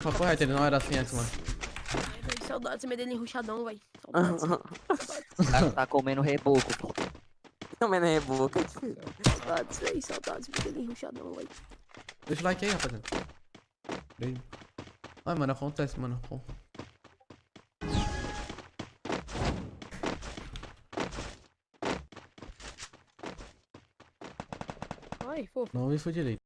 Papo reto, ele não era assim antes, mano. Ai, é véi, Saudades, medelinho ruchadão, velho. Saudades. Tá, tá comendo reboco. Tá comendo reboco. É saudades, véi. Saudades, medelinho é ruchadão, velho. Deixa o like aí, rapaziada. Beijo. Ai, mano, acontece, mano. Pô. Ai, fofo. Não me foi direito.